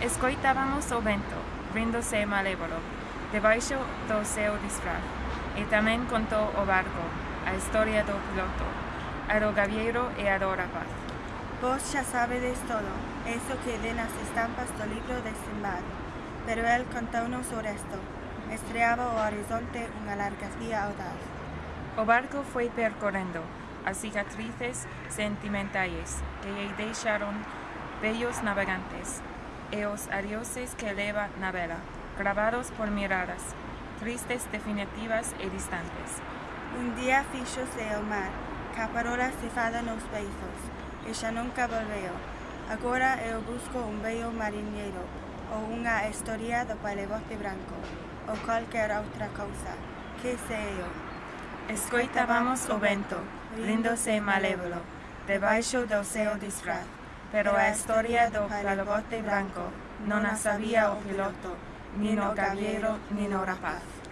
Escoitábamos o vento, ríndose malévolo, debaixo do seu disfraz, e tamén contou o barco, a historia do piloto, arogaviero e a do rapaz. Vos xa sabedes todo, eso que de nas estampas do libro de Simbad, pero el contounos o resto. Estreaba o horizonte unha larga vía audaz. O barco foi percorrendo as cicatrices sentimentais que lle deixaron bellos navegantes e os adioses que leva na vela, gravados por miradas, tristes, definitivas e distantes. Un día fixose o mar, caparola cefada nos beizos, e xa nunca volveo. Agora eu busco un bello mariñeiro, ou unha historia do palebote branco, ou calquera outra cousa, que sei eu. Escoitábamos o vento, lindo e malévolo, debaixo do seu disfraz. pero a historia do palagote branco, non a sabia o piloto, ni no caballero, ni no rapaz.